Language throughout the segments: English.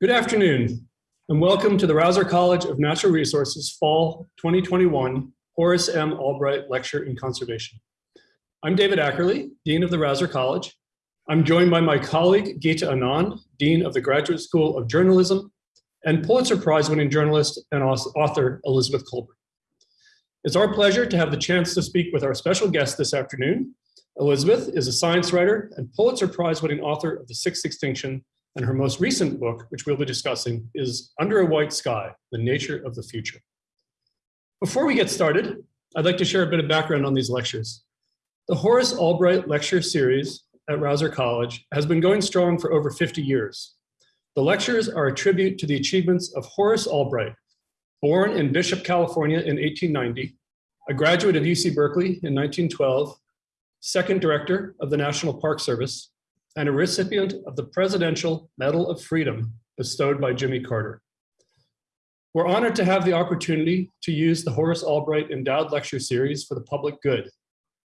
Good afternoon, and welcome to the Rausser College of Natural Resources Fall 2021 Horace M. Albright Lecture in Conservation. I'm David Ackerly, Dean of the Rausser College. I'm joined by my colleague, Geeta Anand, Dean of the Graduate School of Journalism, and Pulitzer Prize winning journalist and author Elizabeth Kolbert. It's our pleasure to have the chance to speak with our special guest this afternoon. Elizabeth is a science writer and Pulitzer Prize winning author of The Sixth Extinction and her most recent book, which we'll be discussing, is Under a White Sky, The Nature of the Future. Before we get started, I'd like to share a bit of background on these lectures. The Horace Albright Lecture Series at Rausser College has been going strong for over 50 years. The lectures are a tribute to the achievements of Horace Albright, born in Bishop, California in 1890, a graduate of UC Berkeley in 1912, second director of the National Park Service, and a recipient of the Presidential Medal of Freedom bestowed by Jimmy Carter. We're honored to have the opportunity to use the Horace Albright Endowed Lecture Series for the public good,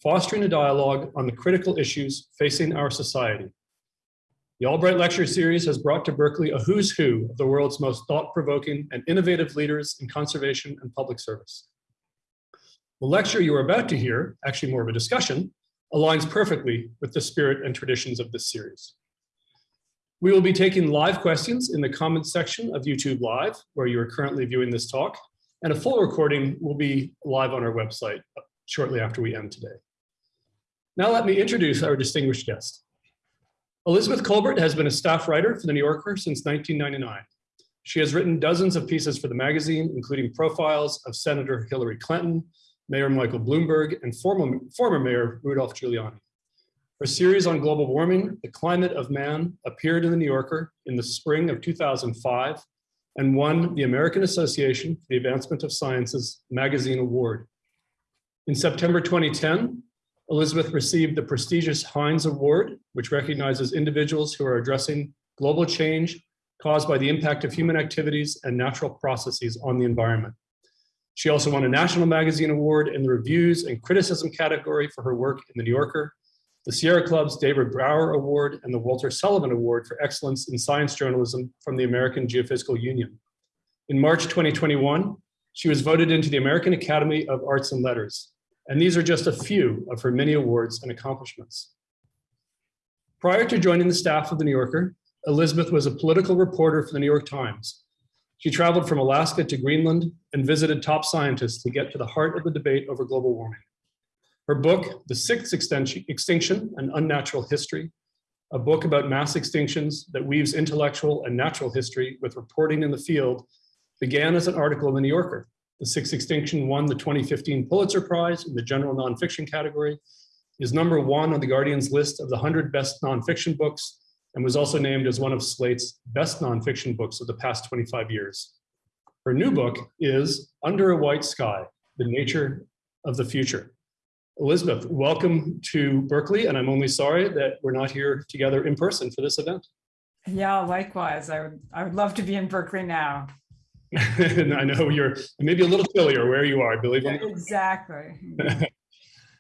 fostering a dialogue on the critical issues facing our society. The Albright Lecture Series has brought to Berkeley a who's who of the world's most thought-provoking and innovative leaders in conservation and public service. The lecture you are about to hear, actually more of a discussion, aligns perfectly with the spirit and traditions of this series. We will be taking live questions in the comments section of YouTube Live, where you are currently viewing this talk, and a full recording will be live on our website shortly after we end today. Now let me introduce our distinguished guest. Elizabeth Kolbert has been a staff writer for The New Yorker since 1999. She has written dozens of pieces for the magazine, including profiles of Senator Hillary Clinton, Mayor Michael Bloomberg, and former, former Mayor Rudolph Giuliani. Her series on global warming, The Climate of Man, appeared in The New Yorker in the spring of 2005 and won the American Association for the Advancement of Sciences Magazine Award. In September 2010, Elizabeth received the prestigious Heinz Award, which recognizes individuals who are addressing global change caused by the impact of human activities and natural processes on the environment. She also won a National Magazine Award in the Reviews and Criticism category for her work in The New Yorker, the Sierra Club's David Brower Award, and the Walter Sullivan Award for Excellence in Science Journalism from the American Geophysical Union. In March 2021, she was voted into the American Academy of Arts and Letters, and these are just a few of her many awards and accomplishments. Prior to joining the staff of The New Yorker, Elizabeth was a political reporter for the New York Times, she traveled from Alaska to Greenland and visited top scientists to get to the heart of the debate over global warming. Her book, The Sixth Extinction, An Unnatural History, a book about mass extinctions that weaves intellectual and natural history with reporting in the field, began as an article in The New Yorker. The Sixth Extinction won the 2015 Pulitzer Prize in the general nonfiction category, is number one on the Guardian's list of the 100 best nonfiction books, and was also named as one of Slate's best nonfiction books of the past 25 years. Her new book is Under a White Sky, The Nature of the Future. Elizabeth, welcome to Berkeley, and I'm only sorry that we're not here together in person for this event. Yeah, likewise. I would, I would love to be in Berkeley now. And I know you're maybe a little chillier where you are, I believe. Exactly.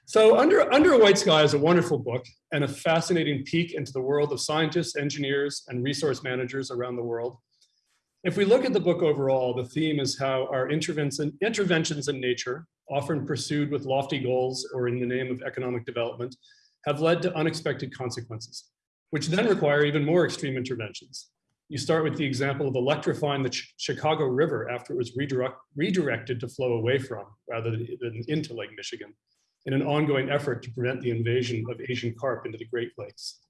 So Under, Under a White Sky is a wonderful book and a fascinating peek into the world of scientists, engineers, and resource managers around the world. If we look at the book overall, the theme is how our interventions, in nature, often pursued with lofty goals or in the name of economic development, have led to unexpected consequences, which then require even more extreme interventions. You start with the example of electrifying the Ch Chicago River after it was redirect, redirected to flow away from rather than into Lake Michigan in an ongoing effort to prevent the invasion of Asian carp into the Great Lakes.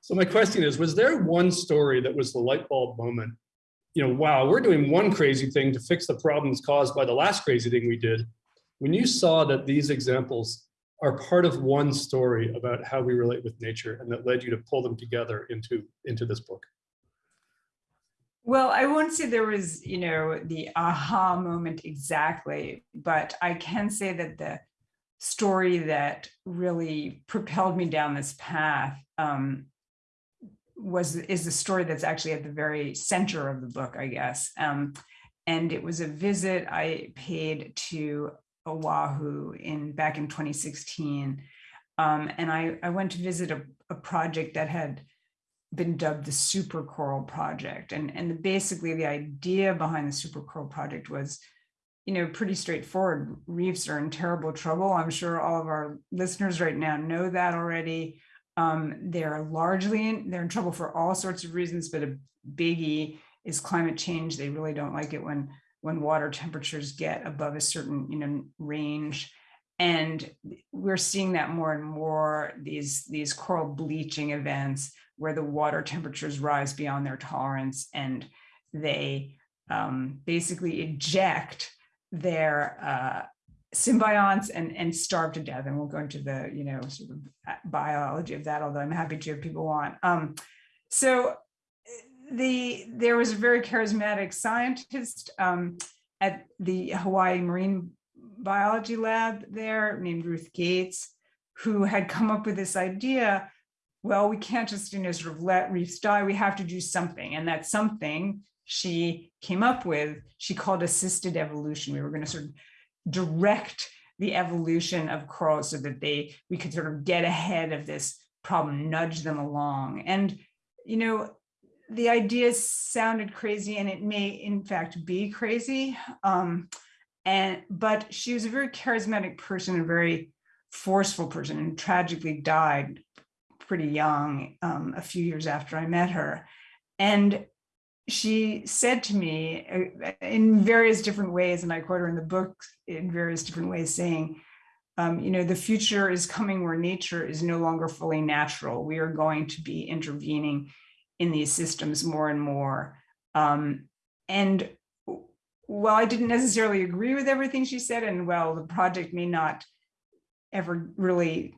So my question is, was there one story that was the light bulb moment? You know, wow, we're doing one crazy thing to fix the problems caused by the last crazy thing we did. When you saw that these examples are part of one story about how we relate with nature and that led you to pull them together into, into this book? Well, I won't say there was, you know, the aha moment exactly, but I can say that the story that really propelled me down this path um, was is the story that's actually at the very center of the book, I guess. Um, and it was a visit I paid to Oahu in back in 2016. Um, and I, I went to visit a, a project that had been dubbed the super coral project and and basically the idea behind the super coral project was you know pretty straightforward reefs are in terrible trouble. I'm sure all of our listeners right now know that already. Um, they're largely in, they're in trouble for all sorts of reasons but a biggie is climate change. They really don't like it when when water temperatures get above a certain you know range. And we're seeing that more and more these these coral bleaching events where the water temperatures rise beyond their tolerance and they um, basically eject their uh, symbionts and, and starve to death. And we'll go into the, you know, sort of uh, biology of that, although I'm happy to if people want. Um, so the there was a very charismatic scientist um, at the Hawaii Marine Biology Lab there named Ruth Gates, who had come up with this idea well, we can't just, you know, sort of let reefs die. We have to do something. And that something she came up with, she called assisted evolution. We were going to sort of direct the evolution of corals so that they we could sort of get ahead of this problem, nudge them along. And, you know, the idea sounded crazy and it may in fact be crazy. Um, and but she was a very charismatic person, a very forceful person and tragically died pretty young, um, a few years after I met her. And she said to me uh, in various different ways, and I quote her in the book in various different ways, saying, um, you know, the future is coming where nature is no longer fully natural. We are going to be intervening in these systems more and more. Um, and while I didn't necessarily agree with everything she said, and well, the project may not ever really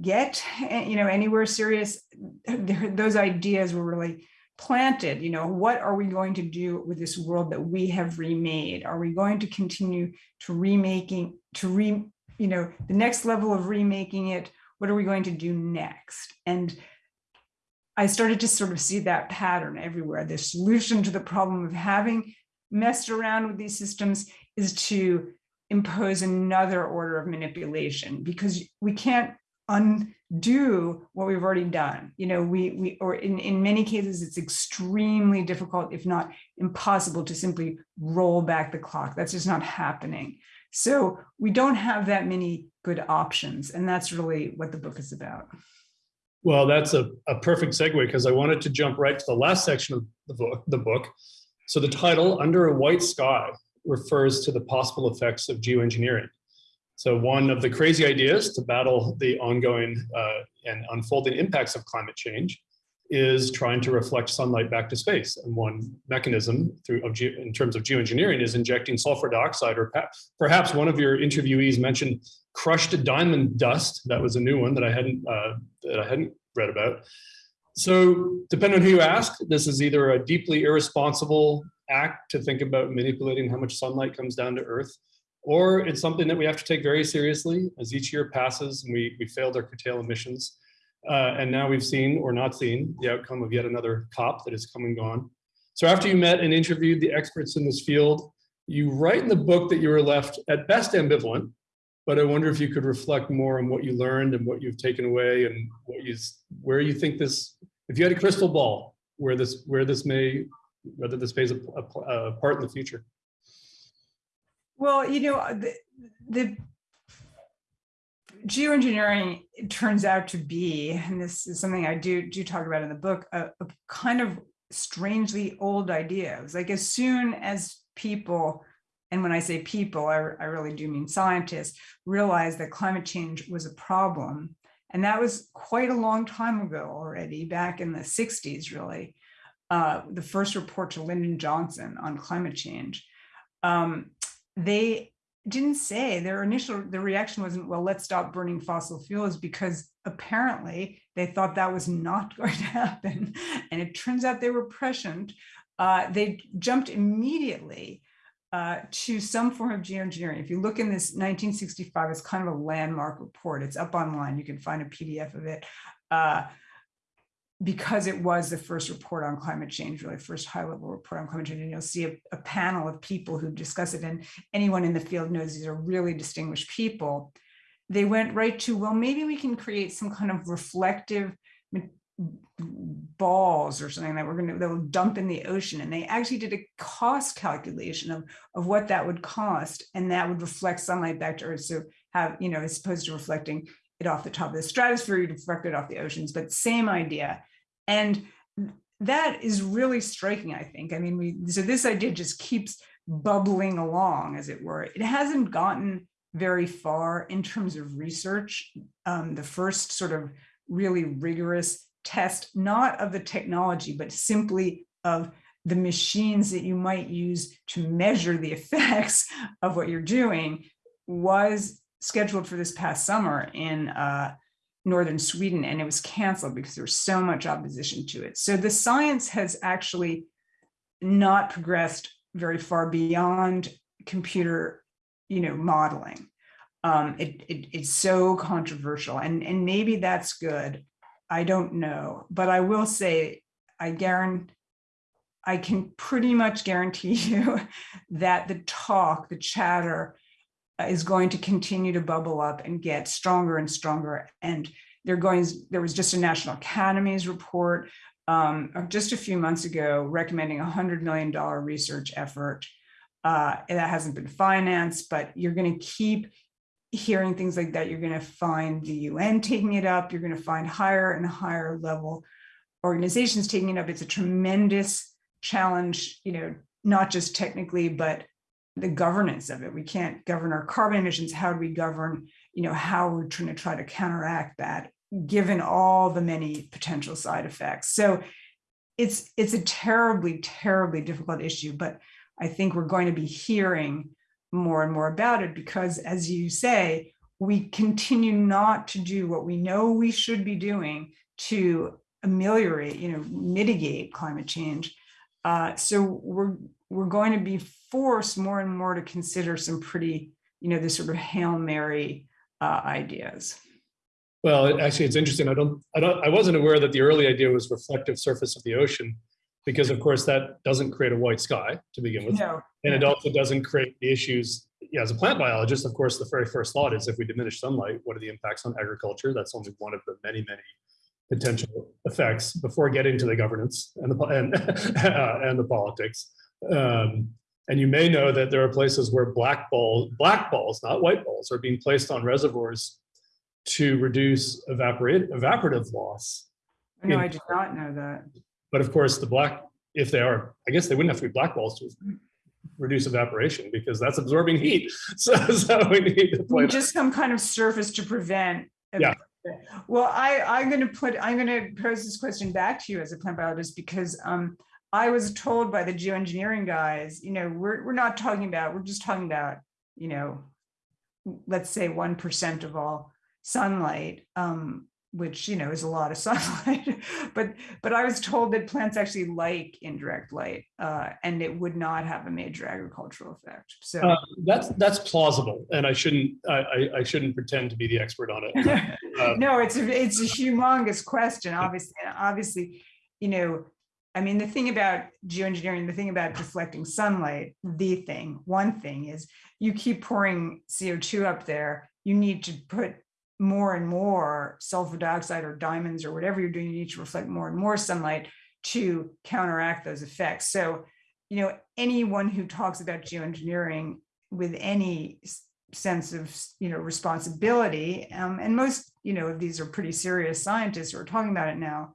get eh, you know anywhere serious those ideas were really planted you know what are we going to do with this world that we have remade? Are we going to continue to remaking to re you know the next level of remaking it? What are we going to do next? And i started to sort of see that pattern everywhere. The solution to the problem of having messed around with these systems is to impose another order of manipulation because we can't undo what we've already done. You know, we, we or in, in many cases, it's extremely difficult, if not impossible, to simply roll back the clock. That's just not happening. So we don't have that many good options. And that's really what the book is about. Well, that's a, a perfect segue because I wanted to jump right to the last section of the book, the book. So the title, Under a White Sky, refers to the possible effects of geoengineering. So one of the crazy ideas to battle the ongoing uh, and unfolding impacts of climate change is trying to reflect sunlight back to space. And one mechanism through in terms of geoengineering is injecting sulfur dioxide, or perhaps one of your interviewees mentioned crushed diamond dust. That was a new one that I hadn't uh, that I hadn't read about. So depending on who you ask, this is either a deeply irresponsible act to think about manipulating how much sunlight comes down to Earth, or it's something that we have to take very seriously as each year passes and we, we failed our curtail emissions. Uh, and now we've seen or not seen the outcome of yet another COP that has come and gone. So after you met and interviewed the experts in this field, you write in the book that you were left at best ambivalent, but I wonder if you could reflect more on what you learned and what you've taken away and what you, where you think this, if you had a crystal ball, where this, where this may, whether this plays a, a, a part in the future. Well, you know, uh, the, the geoengineering turns out to be, and this is something I do do talk about in the book, a, a kind of strangely old idea. It was like as soon as people, and when I say people, I, I really do mean scientists, realized that climate change was a problem, and that was quite a long time ago already, back in the 60s, really. Uh, the first report to Lyndon Johnson on climate change. Um, they didn't say their initial the reaction wasn't well let's stop burning fossil fuels because apparently they thought that was not going to happen and it turns out they were prescient uh, they jumped immediately uh, to some form of geoengineering. If you look in this 1965, it's kind of a landmark report. It's up online. You can find a PDF of it. Uh, because it was the first report on climate change, really first high level report on climate change, and you'll see a, a, panel of people who discuss it. And anyone in the field knows these are really distinguished people. They went right to, well, maybe we can create some kind of reflective balls or something that we're going to they'll dump in the ocean and they actually did a cost calculation of of what that would cost and that would reflect sunlight back to earth so have you know as opposed to reflecting it off the top of the stratosphere you'd reflect it off the oceans but same idea. And that is really striking i think. I mean we so this idea just keeps bubbling along as it were. It hasn't gotten very far in terms of research. Um, the first sort of really rigorous test, not of the technology, but simply of the machines that you might use to measure the effects of what you're doing was scheduled for this past summer in uh, northern Sweden, and it was canceled because there was so much opposition to it. So the science has actually not progressed very far beyond computer, you know, modeling. Um, it, it, it's so controversial, and and maybe that's good. I don't know, but I will say I guarantee I can pretty much guarantee you that the talk, the chatter is going to continue to bubble up and get stronger and stronger. And they're going, there was just a National Academies report um, just a few months ago recommending a $100 million research effort. Uh, that hasn't been financed, but you're going to keep hearing things like that, you're going to find the UN taking it up. You're going to find higher and higher level organizations taking it up. It's a tremendous challenge, you know, not just technically, but the governance of it. We can't govern our carbon emissions. How do we govern, you know, how we're trying to try to counteract that, given all the many potential side effects. So it's it's a terribly, terribly difficult issue, but I think we're going to be hearing more and more about it because as you say, we continue not to do what we know we should be doing to ameliorate, you know, mitigate climate change. Uh, so we're we're going to be forced more and more to consider some pretty, you know, this sort of hail mary uh, ideas. Well, actually, it's interesting. I don't, I don't, I wasn't aware that the early idea was reflective surface of the ocean because of course that doesn't create a white sky to begin with. No. And it also doesn't create the issues, yeah, as a plant biologist, of course, the very first thought is if we diminish sunlight, what are the impacts on agriculture? That's only one of the many, many potential effects before getting to the governance and the, and, uh, and the politics. Um, and you may know that there are places where black balls, black balls, not white balls, are being placed on reservoirs to reduce evaporate, evaporative loss. No, I did not know that. But of course, the black, if they are, I guess they wouldn't have to be black balls to reduce evaporation because that's absorbing heat. So, so we need to play just some kind of surface to prevent. Yeah. Well, I, I'm going to put, I'm going to pose this question back to you as a plant biologist because um, I was told by the geoengineering guys, you know, we're, we're not talking about, we're just talking about, you know, let's say 1% of all sunlight. Um, which you know is a lot of sunlight but but i was told that plants actually like indirect light uh, and it would not have a major agricultural effect so uh, that's that's plausible and i shouldn't I, I shouldn't pretend to be the expert on it uh, no it's a it's a humongous question obviously obviously you know i mean the thing about geoengineering the thing about deflecting sunlight the thing one thing is you keep pouring co2 up there you need to put more and more sulfur dioxide or diamonds or whatever you're doing, you need to reflect more and more sunlight to counteract those effects. So, you know, anyone who talks about geoengineering with any sense of, you know, responsibility, um, and most, you know, of these are pretty serious scientists who are talking about it now,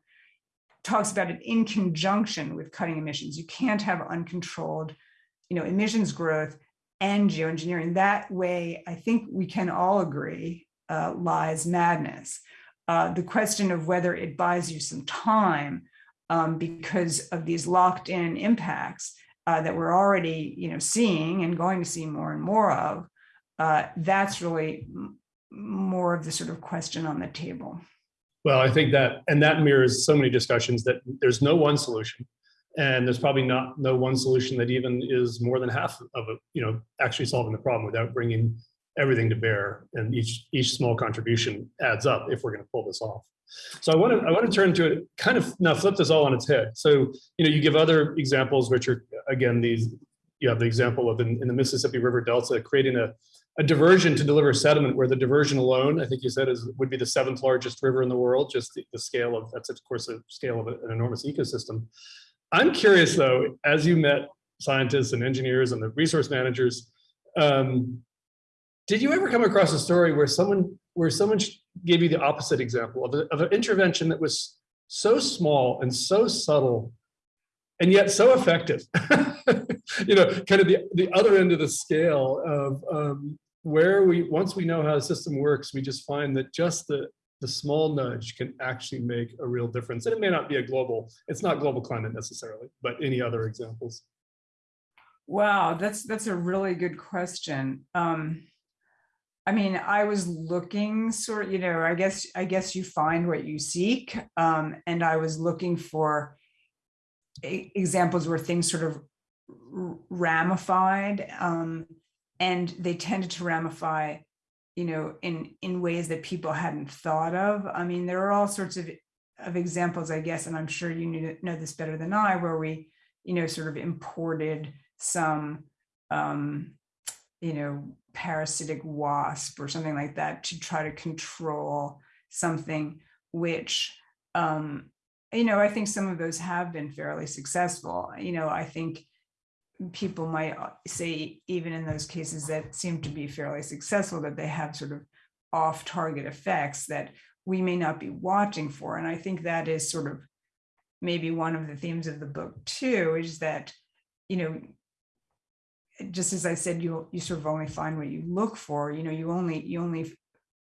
talks about it in conjunction with cutting emissions. You can't have uncontrolled, you know, emissions growth and geoengineering. That way, I think we can all agree uh, lies madness. Uh, the question of whether it buys you some time um, because of these locked in impacts uh, that we're already you know, seeing and going to see more and more of, uh, that's really more of the sort of question on the table. Well, I think that, and that mirrors so many discussions that there's no one solution. And there's probably not no one solution that even is more than half of it, you know, actually solving the problem without bringing everything to bear and each each small contribution adds up if we're going to pull this off. So I want to I want to turn to it kind of now flip this all on its head. So you know you give other examples which are again these you have the example of in, in the Mississippi River Delta creating a a diversion to deliver sediment where the diversion alone, I think you said is, would be the seventh largest river in the world, just the, the scale of, that's of course a scale of an enormous ecosystem. I'm curious though, as you met scientists and engineers and the resource managers, um, did you ever come across a story where someone where someone gave you the opposite example of, a, of an intervention that was so small and so subtle and yet so effective? You know kind of the the other end of the scale of um, where we once we know how the system works we just find that just the the small nudge can actually make a real difference. And it may not be a global it's not global climate necessarily but any other examples. Wow that's that's a really good question. Um I mean, I was looking sort of, you know, I guess, I guess you find what you seek. Um, and I was looking for examples where things sort of ramified um, and they tended to ramify, you know, in, in ways that people hadn't thought of. I mean, there are all sorts of, of examples, I guess, and I'm sure you know this better than I, where we, you know, sort of imported some, um, you know, parasitic wasp or something like that to try to control something which um, you know i think some of those have been fairly successful. You know i think people might uh, say even in those cases that seem to be fairly successful that they have sort of off target effects that we may not be watching for. And i think that is sort of maybe one of the themes of the book too is that you know just as I said, you you sort of only find what you look for. You know, you only you only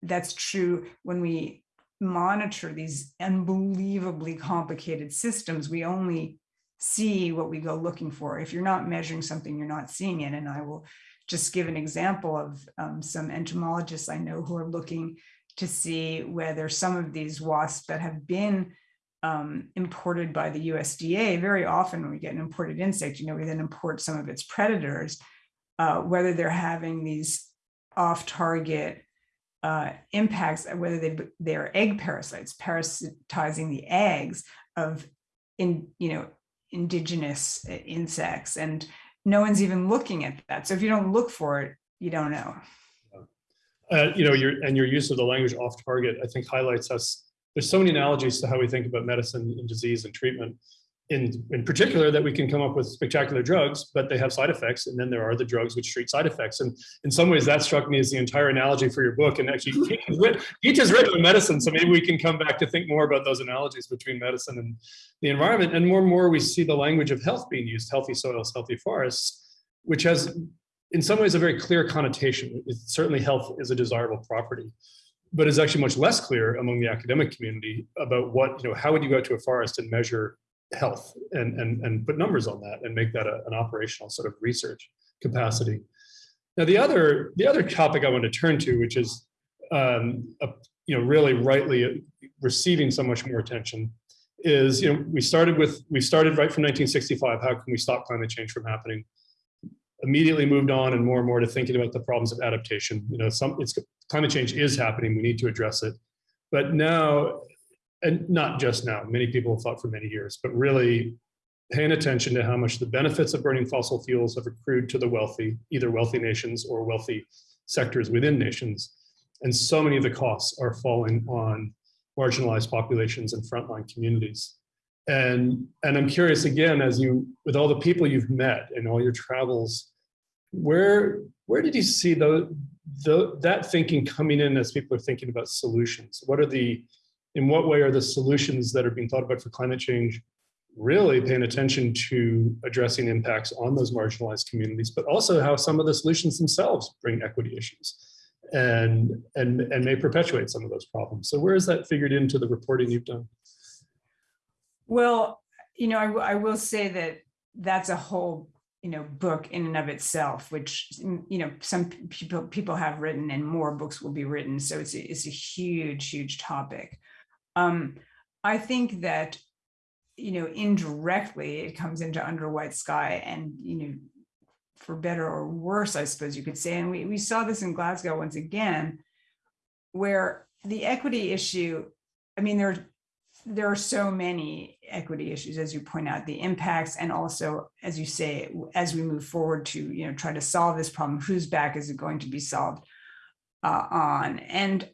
that's true when we monitor these unbelievably complicated systems. We only see what we go looking for. If you're not measuring something, you're not seeing it. And I will just give an example of um, some entomologists I know who are looking to see whether some of these wasps that have been um, imported by the USDA, very often when we get an imported insect, you know, we then import some of its predators, uh, whether they're having these off-target uh, impacts, whether they they're egg parasites, parasitizing the eggs of in you know indigenous insects, and no one's even looking at that. So if you don't look for it, you don't know. Uh, you know, your and your use of the language off target, I think highlights us there's so many analogies to how we think about medicine and disease and treatment. In, in particular, that we can come up with spectacular drugs, but they have side effects. And then there are the drugs which treat side effects. And in some ways, that struck me as the entire analogy for your book. And actually, each is written in medicine. So maybe we can come back to think more about those analogies between medicine and the environment. And more and more, we see the language of health being used healthy soils, healthy forests, which has, in some ways, a very clear connotation. It's certainly, health is a desirable property but it's actually much less clear among the academic community about what, you know, how would you go to a forest and measure health and, and, and put numbers on that and make that a, an operational sort of research capacity. Now, the other, the other topic I want to turn to, which is, um, a, you know, really rightly receiving so much more attention is, you know, we started with, we started right from 1965, how can we stop climate change from happening? Immediately moved on and more and more to thinking about the problems of adaptation. You know, some it's climate change is happening. We need to address it. But now, and not just now, many people have thought for many years, but really paying attention to how much the benefits of burning fossil fuels have accrued to the wealthy, either wealthy nations or wealthy sectors within nations. And so many of the costs are falling on marginalized populations and frontline communities. And, and I'm curious again, as you, with all the people you've met and all your travels, where, where did you see the, the, that thinking coming in as people are thinking about solutions? What are the, in what way are the solutions that are being thought about for climate change really paying attention to addressing impacts on those marginalized communities, but also how some of the solutions themselves bring equity issues and, and, and may perpetuate some of those problems. So where is that figured into the reporting you've done? Well, you know, I, I will say that that's a whole you know book in and of itself which mm, you know some people people have written and more books will be written. So it's a, it's a huge huge topic. Um i think that you know indirectly it comes into under white sky and you know for better or worse i suppose you could say. And we, we saw this in glasgow once again where the equity issue i mean there there are so many equity issues, as you point out, the impacts, and also, as you say, as we move forward to, you know, try to solve this problem, whose back is it going to be solved uh, on? And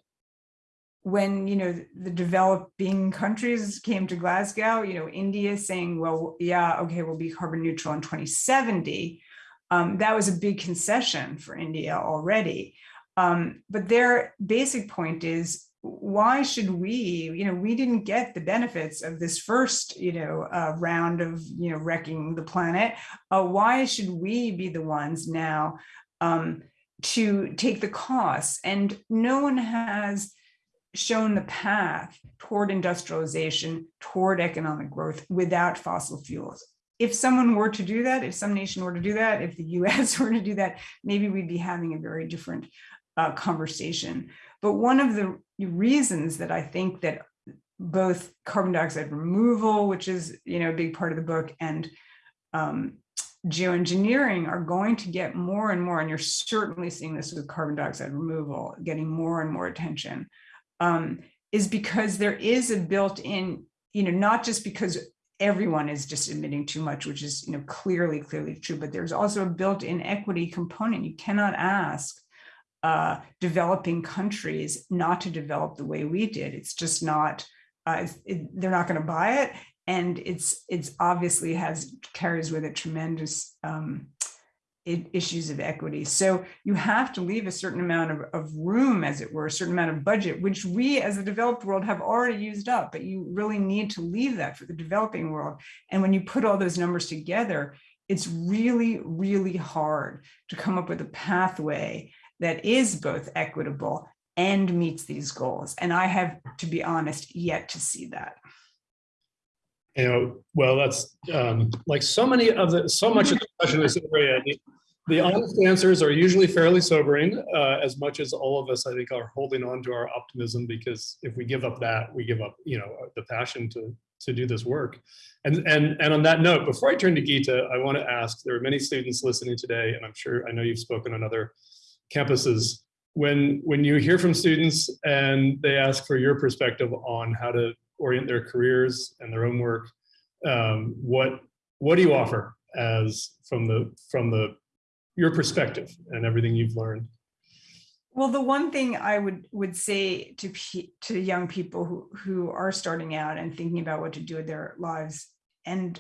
when, you know, the developing countries came to Glasgow, you know, India saying, well, yeah, okay, we'll be carbon neutral in 2070. Um, that was a big concession for India already. Um, but their basic point is why should we, you know, we didn't get the benefits of this first, you know, uh, round of, you know, wrecking the planet. Uh, why should we be the ones now um, to take the costs? And no one has shown the path toward industrialization, toward economic growth without fossil fuels. If someone were to do that, if some nation were to do that, if the US were to do that, maybe we'd be having a very different uh, conversation. But one of the reasons that I think that both carbon dioxide removal, which is you know a big part of the book, and um, geoengineering are going to get more and more, and you're certainly seeing this with carbon dioxide removal, getting more and more attention, um, is because there is a built-in, you know, not just because everyone is just emitting too much, which is you know clearly, clearly true, but there's also a built-in equity component. You cannot ask uh, developing countries not to develop the way we did. It's just not, uh, it, they're not going to buy it. And it's it's obviously has carries with it tremendous um, it, issues of equity. So you have to leave a certain amount of, of room, as it were, a certain amount of budget, which we as the developed world have already used up, but you really need to leave that for the developing world. And when you put all those numbers together, it's really, really hard to come up with a pathway that is both equitable and meets these goals. And I have, to be honest, yet to see that. You know, well, that's um, like so many of the, so much of the in this area, the, the honest answers are usually fairly sobering, uh, as much as all of us, I think, are holding on to our optimism, because if we give up that, we give up, you know, the passion to to do this work. And, and, and on that note, before I turn to Geeta, I want to ask, there are many students listening today, and I'm sure, I know you've spoken on other campuses. When when you hear from students and they ask for your perspective on how to orient their careers and their own work um, what what do you offer as from the from the your perspective and everything you've learned? Well the one thing i would would say to to young people who who are starting out and thinking about what to do with their lives and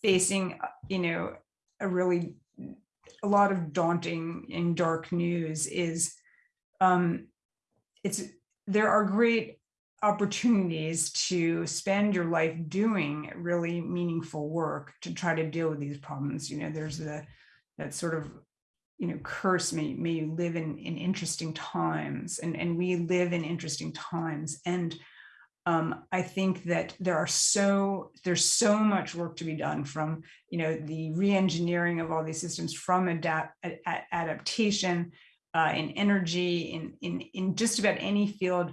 facing you know a really a lot of daunting and dark news is um, it's there are great opportunities to spend your life doing really meaningful work to try to deal with these problems. You know, there's the that sort of you know curse may may you live in in interesting times and and we live in interesting times and um, I think that there are so there's so much work to be done from you know the re-engineering of all these systems from adapt adaptation uh, in energy in in in just about any field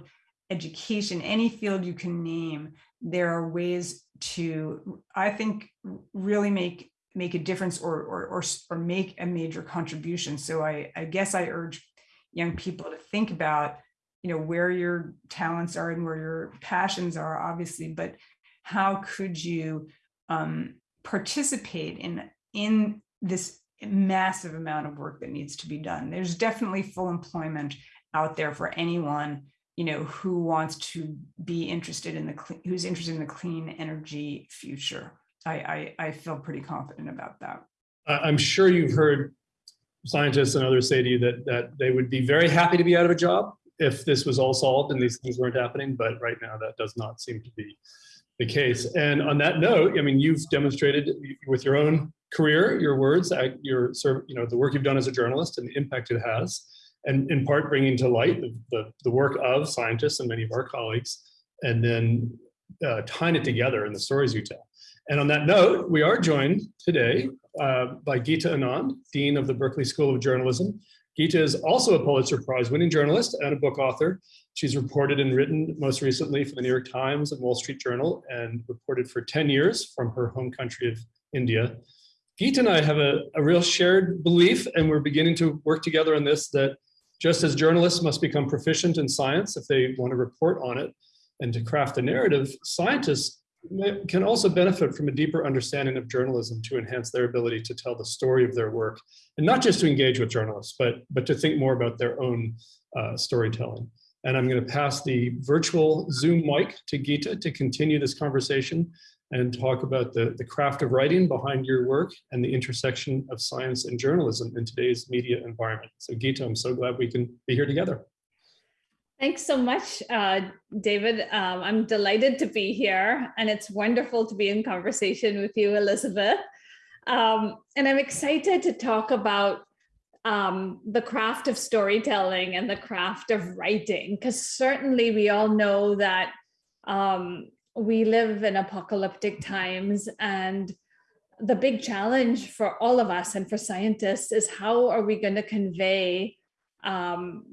education any field you can name there are ways to I think really make make a difference or or or, or make a major contribution. So I I guess I urge young people to think about you know where your talents are and where your passions are obviously but how could you um, participate in in this massive amount of work that needs to be done? There's definitely full employment out there for anyone you know who wants to be interested in the who's interested in the clean energy future. I, I i feel pretty confident about that. I'm sure you've heard scientists and others say to you that that they would be very happy to be out of a job if this was all solved and these things weren't happening, but right now that does not seem to be the case. And on that note, I mean, you've demonstrated with your own career, your words, your you know the work you've done as a journalist and the impact it has, and in part bringing to light the, the, the work of scientists and many of our colleagues, and then uh, tying it together in the stories you tell. And on that note, we are joined today uh, by Geeta Anand, Dean of the Berkeley School of Journalism, Geeta is also a Pulitzer Prize winning journalist and a book author. She's reported and written most recently for the New York Times and Wall Street Journal and reported for 10 years from her home country of India. Geeta and I have a, a real shared belief, and we're beginning to work together on this, that just as journalists must become proficient in science if they want to report on it, and to craft a narrative, scientists can also benefit from a deeper understanding of journalism to enhance their ability to tell the story of their work, and not just to engage with journalists, but, but to think more about their own uh, storytelling. And I'm going to pass the virtual Zoom mic to Geeta to continue this conversation and talk about the, the craft of writing behind your work and the intersection of science and journalism in today's media environment. So Geeta, I'm so glad we can be here together. Thanks so much, uh, David. Um, I'm delighted to be here and it's wonderful to be in conversation with you, Elizabeth. Um, and I'm excited to talk about um, the craft of storytelling and the craft of writing, because certainly we all know that um, we live in apocalyptic times and the big challenge for all of us and for scientists is how are we going to convey um,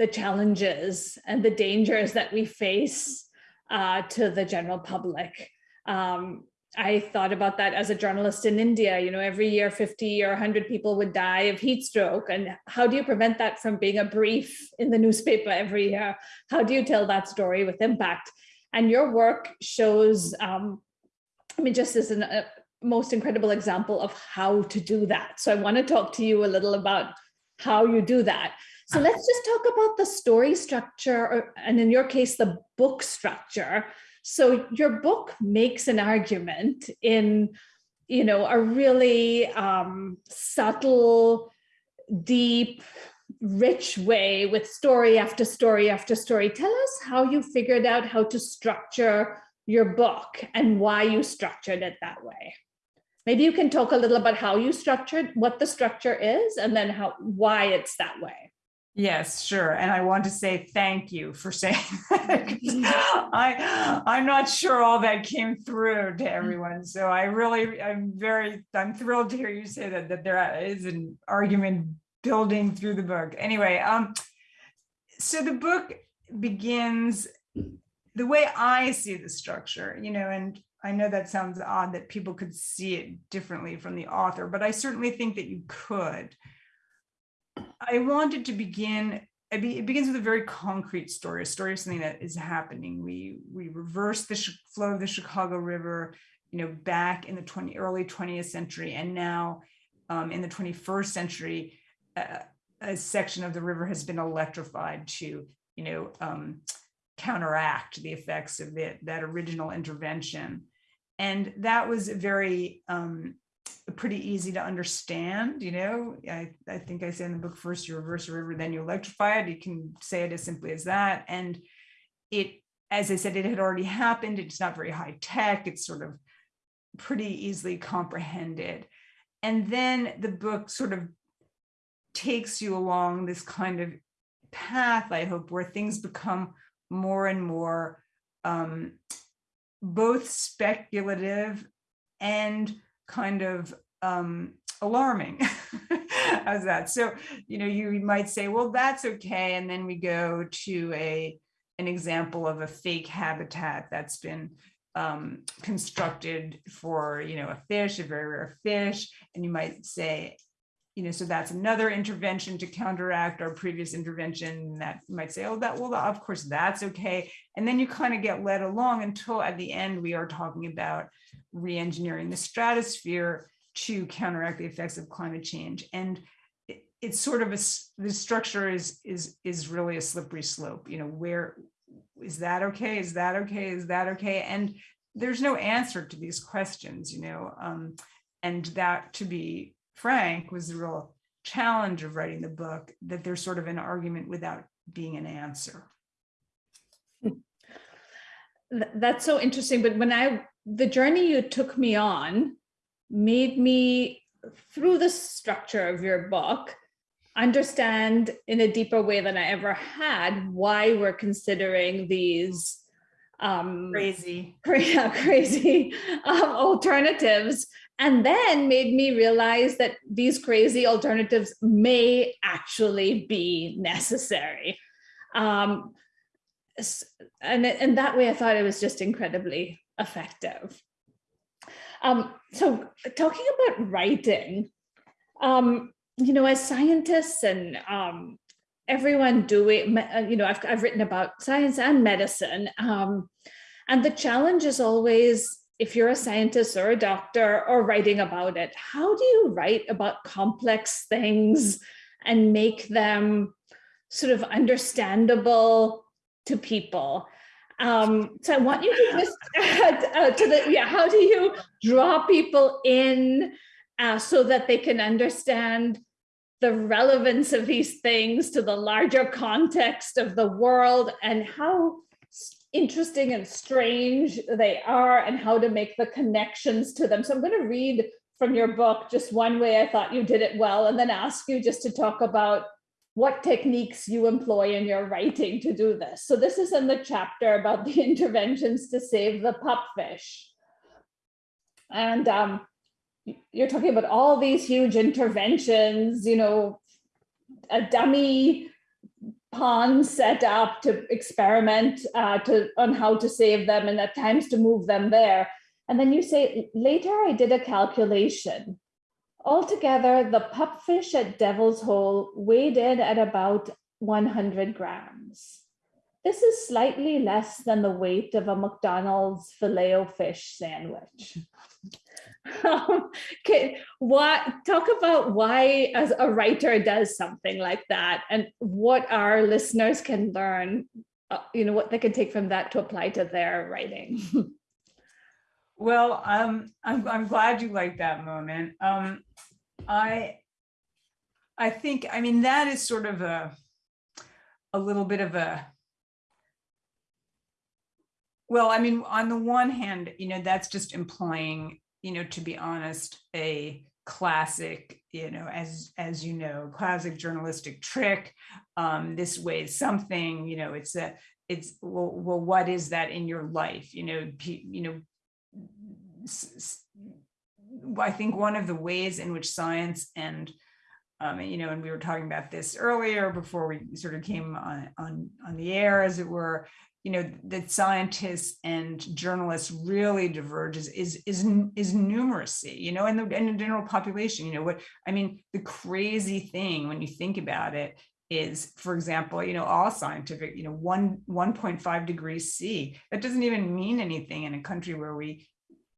the challenges and the dangers that we face uh, to the general public. Um, I thought about that as a journalist in India, you know, every year 50 or 100 people would die of heat stroke. And how do you prevent that from being a brief in the newspaper every year? How do you tell that story with impact? And your work shows, um, I mean, just as a most incredible example of how to do that. So I want to talk to you a little about how you do that. So let's just talk about the story structure, or, and in your case, the book structure. So your book makes an argument in, you know, a really um, subtle, deep, rich way with story after story after story. Tell us how you figured out how to structure your book and why you structured it that way. Maybe you can talk a little about how you structured, what the structure is, and then how why it's that way. Yes, sure. And I want to say thank you for saying that. I, I'm not sure all that came through to everyone. So I really, I'm very, I'm thrilled to hear you say that, that there is an argument building through the book. Anyway, um, so the book begins the way I see the structure, you know, and I know that sounds odd that people could see it differently from the author, but I certainly think that you could. I wanted to begin, it begins with a very concrete story, a story of something that is happening. We we reverse the flow of the Chicago River, you know, back in the 20 early 20th century, and now um, in the 21st century, uh, a section of the river has been electrified to, you know, um, counteract the effects of the, that original intervention. And that was very um, pretty easy to understand. You know, I, I think I say in the book, first you reverse a river, then you electrify it. You can say it as simply as that. And it, as I said, it had already happened. It's not very high tech. It's sort of pretty easily comprehended. And then the book sort of takes you along this kind of path, I hope, where things become more and more um, both speculative and kind of um, alarming. How's that? So, you know, you might say, well, that's okay. And then we go to a an example of a fake habitat that's been um, constructed for, you know, a fish, a very rare fish. And you might say, you know, so that's another intervention to counteract our previous intervention that might say, oh, that, well, of course, that's okay. And then you kind of get led along until at the end, we are talking about re-engineering the stratosphere to counteract the effects of climate change. And it, it's sort of a, the structure is, is, is really a slippery slope, you know, where is that okay? Is that okay? Is that okay? And there's no answer to these questions, you know, um, and that to be Frank was the real challenge of writing the book, that there's sort of an argument without being an answer. That's so interesting. But when I, the journey you took me on made me, through the structure of your book, understand in a deeper way than I ever had why we're considering these um, crazy, crazy um, alternatives and then made me realize that these crazy alternatives may actually be necessary. Um, and in that way, I thought it was just incredibly effective. Um, so talking about writing, um, you know, as scientists and um, everyone doing, uh, you know, I've, I've written about science and medicine. Um, and the challenge is always if you're a scientist or a doctor or writing about it, how do you write about complex things and make them sort of understandable to people? Um, so I want you to just add uh, to the, yeah, how do you draw people in uh, so that they can understand the relevance of these things to the larger context of the world and how interesting and strange they are and how to make the connections to them. So I'm going to read from your book just one way I thought you did it well and then ask you just to talk about what techniques you employ in your writing to do this. So this is in the chapter about the interventions to save the pupfish. And um, you're talking about all these huge interventions, you know, a dummy pond set up to experiment uh, to on how to save them and at times to move them there. And then you say, later I did a calculation. Altogether, the pupfish at Devil's Hole weighed in at about 100 grams. This is slightly less than the weight of a McDonald's filet fish sandwich. Um, okay, what talk about why as a writer does something like that and what our listeners can learn, uh, you know, what they can take from that to apply to their writing. Well, um, I'm, I'm glad you like that moment. Um, I, I think, I mean, that is sort of a, a little bit of a, well, I mean, on the one hand, you know, that's just implying, you know, to be honest, a classic, you know, as, as you know, classic journalistic trick. Um, this weighs something, you know, it's a, it's, well, well, what is that in your life? You know, you know, I think one of the ways in which science and um, you know, and we were talking about this earlier before we sort of came on on on the air, as it were. You know, that scientists and journalists really diverges is is is numeracy. You know, and the and the general population. You know, what I mean, the crazy thing when you think about it is, for example, you know, all scientific, you know, one 1.5 degrees C. That doesn't even mean anything in a country where we,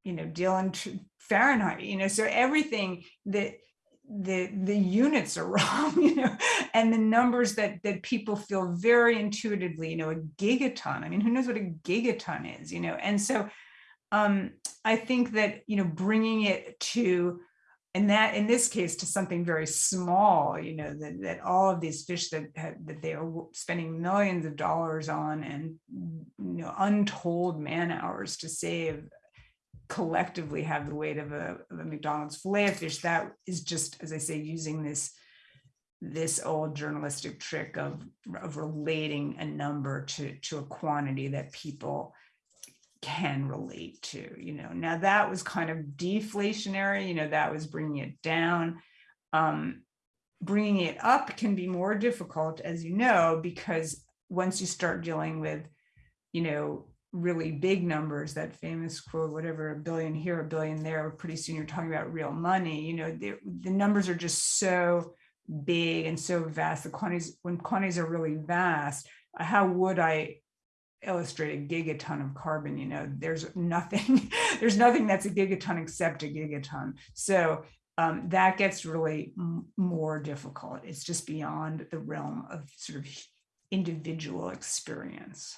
you know, deal in Fahrenheit. You know, so everything that the the units are wrong, you know, and the numbers that that people feel very intuitively, you know, a gigaton. I mean, who knows what a gigaton is, you know? And so, um, I think that you know, bringing it to and that in this case to something very small you know that, that all of these fish that that they are spending millions of dollars on and you know untold man hours to save collectively have the weight of a, of a mcdonald's fillet of fish that is just as i say using this this old journalistic trick of, of relating a number to to a quantity that people can relate to you know? Now that was kind of deflationary you know that was bringing it down. Um bringing it up can be more difficult as you know because once you start dealing with you know really big numbers that famous quote whatever a billion here a billion there pretty soon you're talking about real money you know the, the numbers are just so big and so vast the quantities when quantities are really vast how would i illustrate a gigaton of carbon you know? There's nothing there's nothing that's a gigaton except a gigaton. So um, that gets really more difficult. It's just beyond the realm of sort of individual experience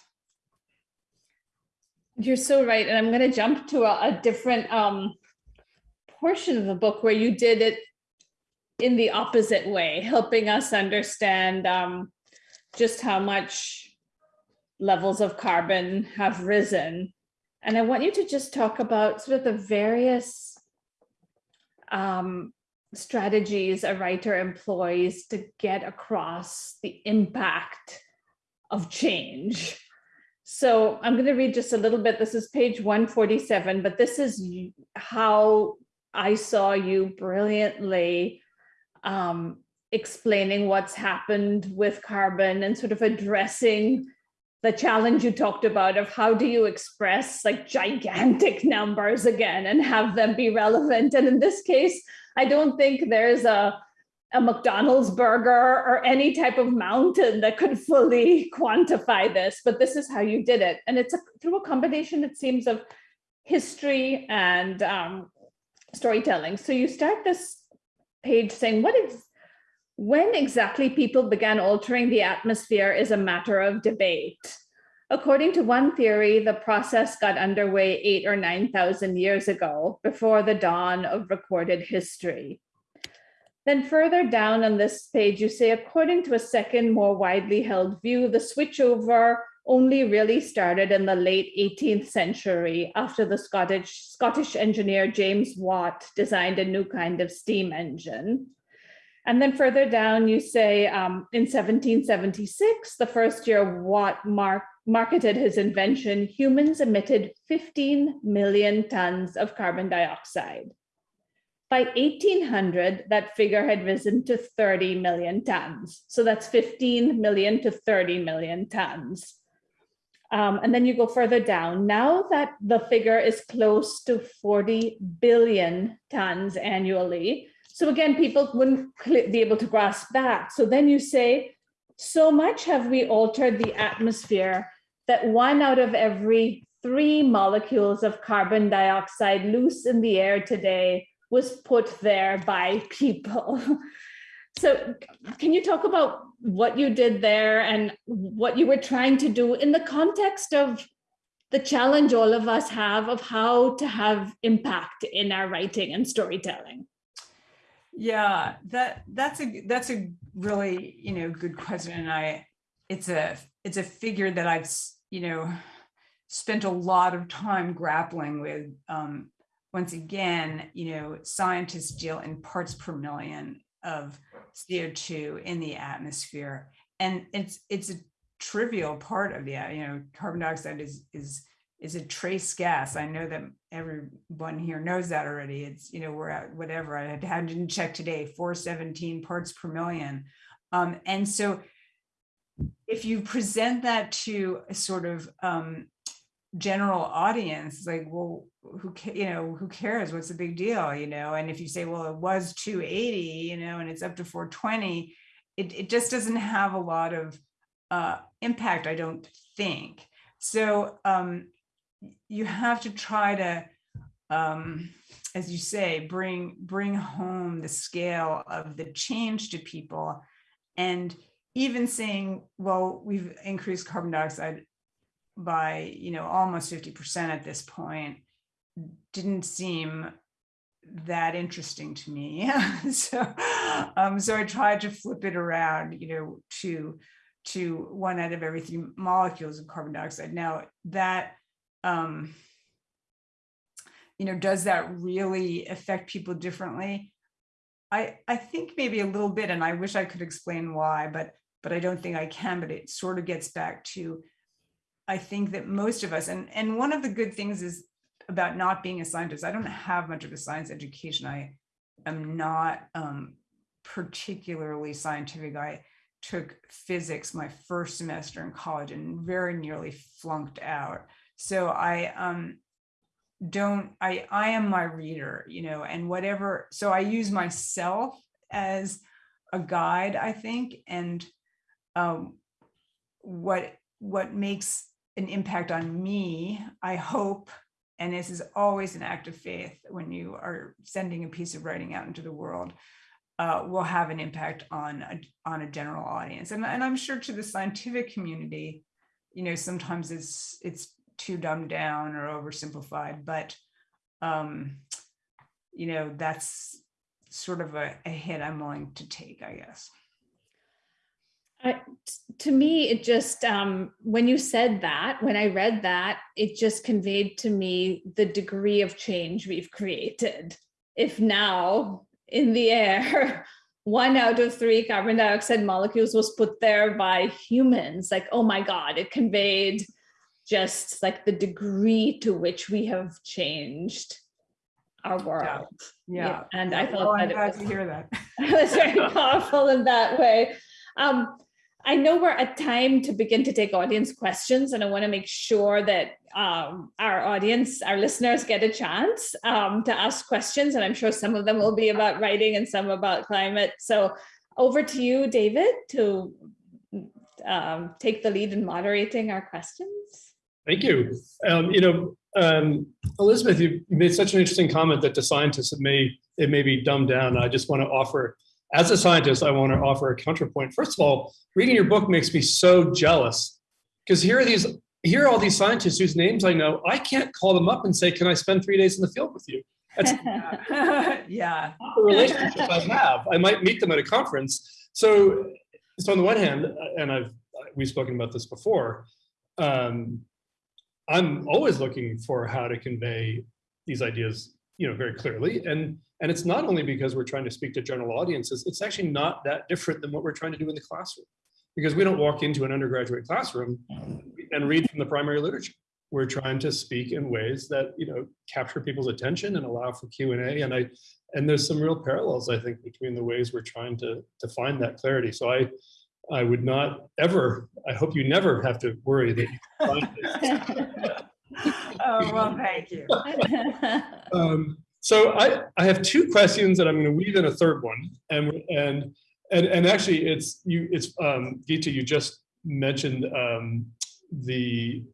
You're so right. And I'm going to jump to a, a different um, portion of the book where you did it in the opposite way, helping us understand um, just how much levels of carbon have risen. And I want you to just talk about sort of the various um, strategies a writer employs to get across the impact of change. So I'm going to read just a little bit. This is page 147, but this is how I saw you brilliantly um, explaining what's happened with carbon and sort of addressing the challenge you talked about of how do you express like gigantic numbers again and have them be relevant. And in this case, I don't think there's a a McDonald's burger or any type of mountain that could fully quantify this, but this is how you did it. And it's a, through a combination, it seems, of history and um, storytelling. So you start this page saying, what is, when exactly people began altering the atmosphere is a matter of debate. According to one theory, the process got underway eight or 9,000 years ago, before the dawn of recorded history. Then further down on this page, you say, according to a second, more widely held view, the switchover only really started in the late 18th century after the Scottish, Scottish engineer James Watt designed a new kind of steam engine. And then further down, you say um, in 1776, the first year Watt mark, marketed his invention, humans emitted 15 million tons of carbon dioxide. By 1800, that figure had risen to 30 million tons. So that's 15 million to 30 million tons. Um, and then you go further down. Now that the figure is close to 40 billion tons annually. So again, people wouldn't be able to grasp that. So then you say, so much have we altered the atmosphere that one out of every three molecules of carbon dioxide loose in the air today was put there by people. So can you talk about what you did there and what you were trying to do in the context of the challenge all of us have of how to have impact in our writing and storytelling? Yeah, that that's a that's a really you know good question, and I it's a it's a figure that I've you know spent a lot of time grappling with um, once again, you know, scientists deal in parts per million of CO2 in the atmosphere. And it's it's a trivial part of the, you know, carbon dioxide is is is a trace gas. I know that everyone here knows that already. It's, you know, we're at whatever, I had, had to check today, 417 parts per million. Um, and so if you present that to a sort of um, general audience is like well who you know who cares? What's the big deal? You know and if you say well it was 280 you know and it's up to 420 it, it just doesn't have a lot of uh, impact i don't think. So um, you have to try to um, as you say bring bring home the scale of the change to people. And even saying well we've increased carbon dioxide by you know almost 50% at this point didn't seem that interesting to me. So um so i tried to flip it around you know to to one out of every three molecules of carbon dioxide. Now that um you know does that really affect people differently? I i think maybe a little bit and i wish i could explain why but but i don't think i can but it sort of gets back to I think that most of us, and, and one of the good things is about not being a scientist, I don't have much of a science education. I am not um, particularly scientific. I took physics my first semester in college and very nearly flunked out. So I um, don't, I, I am my reader, you know, and whatever, so I use myself as a guide, I think, and um, what what makes an impact on me, I hope, and this is always an act of faith when you are sending a piece of writing out into the world, uh, will have an impact on a, on a general audience. And, and I'm sure to the scientific community, you know, sometimes it's it's too dumbed down or oversimplified, but um, you know, that's sort of a, a hit I'm willing to take, I guess. To me, it just, um, when you said that, when I read that, it just conveyed to me the degree of change we've created. If now in the air, one out of three carbon dioxide molecules was put there by humans, like, oh my God, it conveyed just like the degree to which we have changed our world. Yeah. yeah. And I thought well, I'm that glad it was, to hear that. it was very powerful in that way. Um, I know we're at time to begin to take audience questions, and I want to make sure that um, our audience, our listeners, get a chance um, to ask questions. And I'm sure some of them will be about writing and some about climate. So over to you, David, to um, take the lead in moderating our questions. Thank you. Um, you know, um, Elizabeth, you made such an interesting comment that to scientists it may it may be dumbed down. I just want to offer, as a scientist, I want to offer a counterpoint. First of all, reading your book makes me so jealous because here are these here are all these scientists whose names I know. I can't call them up and say, "Can I spend three days in the field with you?" That's yeah. not the relationship I have. I might meet them at a conference. So, so on the one hand, and I've we've spoken about this before. Um, I'm always looking for how to convey these ideas, you know, very clearly. And and it's not only because we're trying to speak to general audiences, it's actually not that different than what we're trying to do in the classroom. Because we don't walk into an undergraduate classroom and read from the primary literature. We're trying to speak in ways that, you know, capture people's attention and allow for Q&A. And I and there's some real parallels, I think, between the ways we're trying to, to find that clarity. So I I would not ever, I hope you never have to worry that you find it. Oh, well, thank you. Um, so I, I have two questions that I'm going to weave in a third one. And, and, and, and actually it's you, it's um, Geeta, you just mentioned um, the,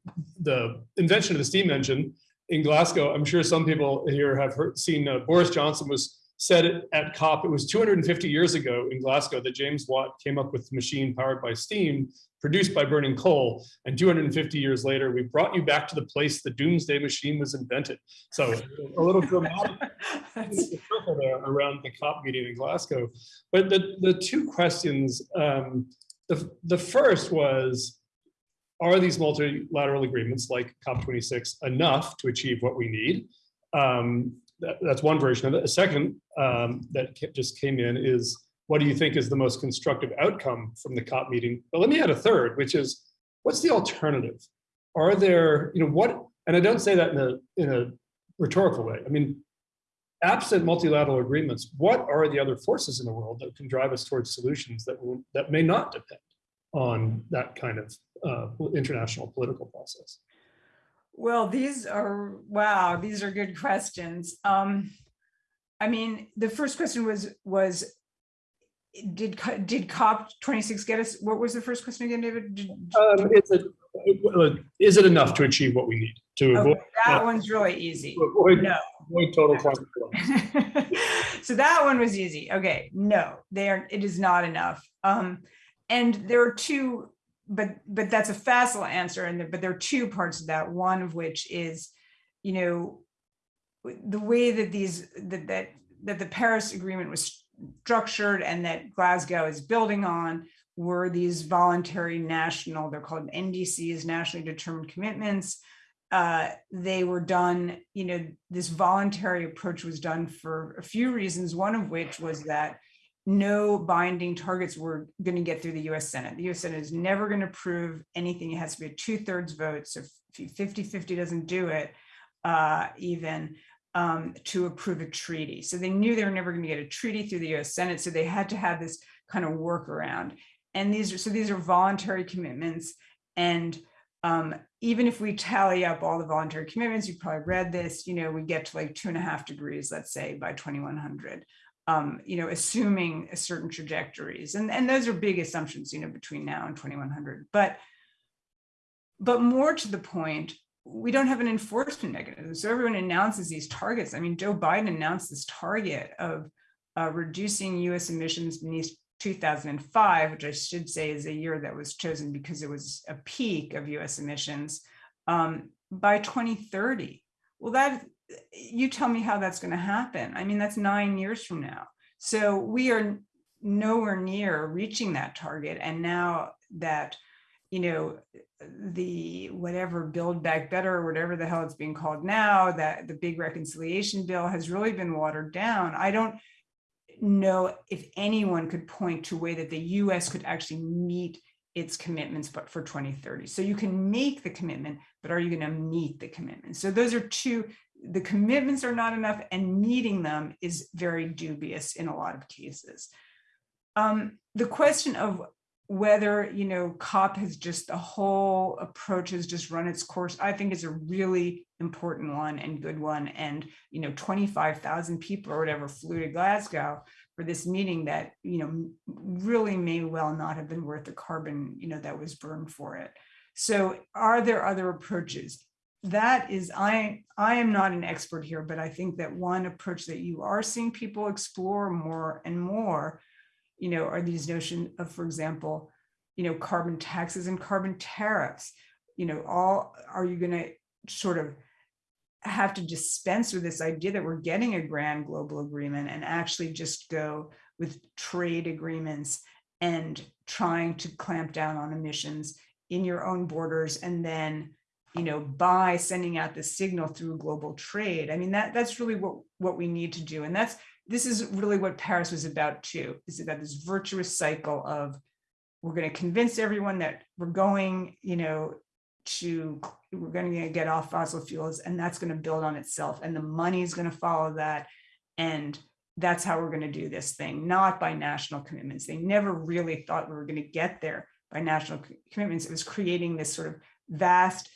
the invention of the steam engine in Glasgow. I'm sure some people here have heard, seen uh, Boris Johnson was said at COP, it was 250 years ago in Glasgow that James Watt came up with the machine powered by steam, produced by burning coal. And 250 years later, we brought you back to the place the doomsday machine was invented. So a little dramatic around the COP meeting in Glasgow. But the, the two questions, um, the, the first was, are these multilateral agreements like COP26 enough to achieve what we need? Um, that, that's one version of it. A second um, that just came in is, what do you think is the most constructive outcome from the COP meeting? But let me add a third, which is, what's the alternative? Are there, you know, what, and I don't say that in a, in a rhetorical way. I mean, absent multilateral agreements, what are the other forces in the world that can drive us towards solutions that will, that may not depend on that kind of uh, international political process? Well, these are, wow, these are good questions. Um, I mean, the first question was, was, did, did COP 26 get us, what was the first question again, David? Did, um, is, it, is it enough to achieve what we need to okay, avoid? that one's really easy. Avoid, no. avoid total climate so that one was easy. Okay, no, they are, it is not enough. Um, and there are two but but that's a facile answer and but there are two parts of that. One of which is you know the way that these that that that the paris agreement was structured and that glasgow is building on were these voluntary national they're called ndcs nationally determined commitments. Uh, they were done you know this voluntary approach was done for a few reasons one of which was that no binding targets were going to get through the US Senate. The US Senate is never going to approve anything. It has to be a two thirds vote. So if 50 50 doesn't do it, uh, even um, to approve a treaty. So they knew they were never going to get a treaty through the US Senate. So they had to have this kind of workaround. And these are so these are voluntary commitments. And um, even if we tally up all the voluntary commitments, you've probably read this, you know, we get to like two and a half degrees, let's say by 2100 um, you know, assuming a certain trajectories. And, and those are big assumptions, you know, between now and 2100. But, but more to the point, we don't have an enforcement mechanism. So everyone announces these targets. I mean, Joe Biden announced this target of uh, reducing US emissions beneath 2005, which I should say is a year that was chosen because it was a peak of US emissions um, by 2030. Well, that you tell me how that's going to happen. I mean, that's nine years from now. So we are nowhere near reaching that target. And now that, you know, the whatever build back better or whatever the hell it's being called now, that the big reconciliation bill has really been watered down. I don't know if anyone could point to a way that the US could actually meet its commitments but for 2030 so you can make the commitment but are you going to meet the commitment so those are two the commitments are not enough and meeting them is very dubious in a lot of cases. Um, the question of whether, you know, COP has just, the whole approach has just run its course, I think is a really important one and good one. And, you know, 25,000 people or whatever flew to Glasgow for this meeting that, you know, really may well not have been worth the carbon, you know, that was burned for it. So are there other approaches? That is, I, I am not an expert here, but I think that one approach that you are seeing people explore more and more you know, are these notion of, for example, you know, carbon taxes and carbon tariffs, you know, all, are you going to sort of have to dispense with this idea that we're getting a grand global agreement and actually just go with trade agreements and trying to clamp down on emissions in your own borders and then you know by sending out the signal through global trade. I mean that that's really what what we need to do. And that's this is really what Paris was about too. is about this virtuous cycle of we're going to convince everyone that we're going, you know, to we're going to get off fossil fuels and that's going to build on itself and the money is going to follow that and that's how we're going to do this thing not by national commitments. They never really thought we were going to get there by national commitments. It was creating this sort of vast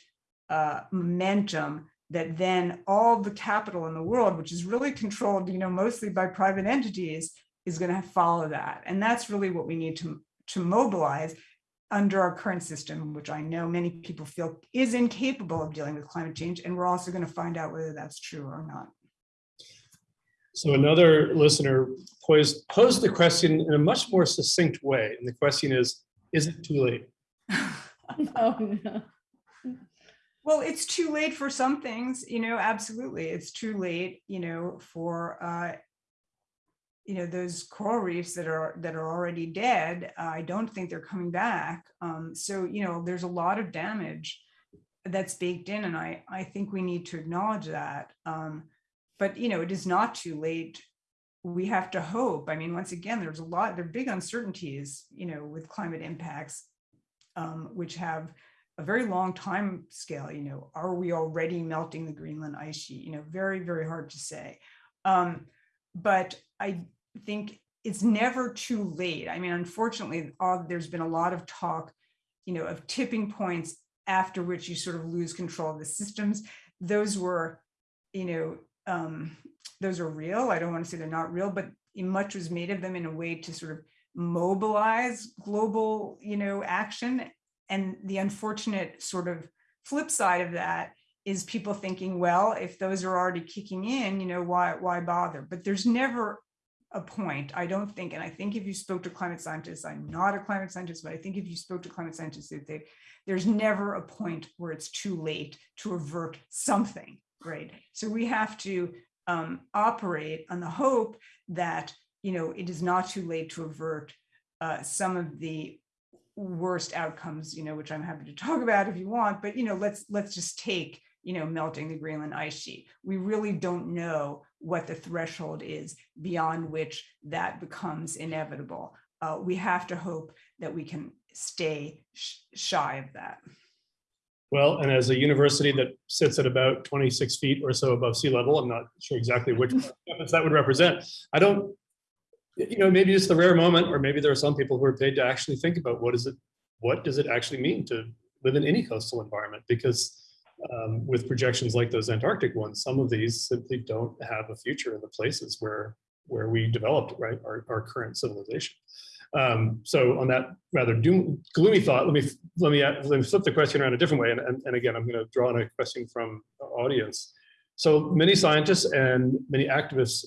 uh, momentum that then all the capital in the world, which is really controlled, you know, mostly by private entities, is going to follow that. And that's really what we need to, to mobilize under our current system, which I know many people feel is incapable of dealing with climate change. And we're also going to find out whether that's true or not. So another listener posed, posed the question in a much more succinct way. And the question is, is it too late? oh, no. Well, it's too late for some things, you know, absolutely. It's too late, you know, for, uh, you know, those coral reefs that are that are already dead. Uh, I don't think they're coming back. Um, so, you know, there's a lot of damage that's baked in, and I I think we need to acknowledge that. Um, but you know, it is not too late. We have to hope. I mean, once again, there's a lot. There are big uncertainties, you know, with climate impacts, um, which have a very long time scale, you know, are we already melting the Greenland ice sheet? You know, very, very hard to say. Um, but I think it's never too late. I mean, unfortunately, all, there's been a lot of talk, you know, of tipping points after which you sort of lose control of the systems. Those were, you know, um, those are real. I don't want to say they're not real, but much was made of them in a way to sort of mobilize global, you know, action and the unfortunate sort of flip side of that is people thinking, well, if those are already kicking in, you know, why, why bother? But there's never a point, I don't think, and I think if you spoke to climate scientists, I'm not a climate scientist, but I think if you spoke to climate scientists, they, there's never a point where it's too late to avert something, right? So we have to um, operate on the hope that, you know, it is not too late to avert uh, some of the worst outcomes, you know, which I'm happy to talk about if you want, but, you know, let's, let's just take, you know, melting the Greenland ice sheet. We really don't know what the threshold is beyond which that becomes inevitable. Uh, we have to hope that we can stay sh shy of that. Well, and as a university that sits at about 26 feet or so above sea level, I'm not sure exactly which that would represent. I don't you know, maybe it's the rare moment, or maybe there are some people who are paid to actually think about what is it, what does it actually mean to live in any coastal environment? Because um, with projections like those Antarctic ones, some of these simply don't have a future in the places where where we developed right our, our current civilization. Um, so on that rather doom, gloomy thought, let me let me let me flip the question around a different way. And, and, and again, I'm going to draw on a question from audience. So many scientists and many activists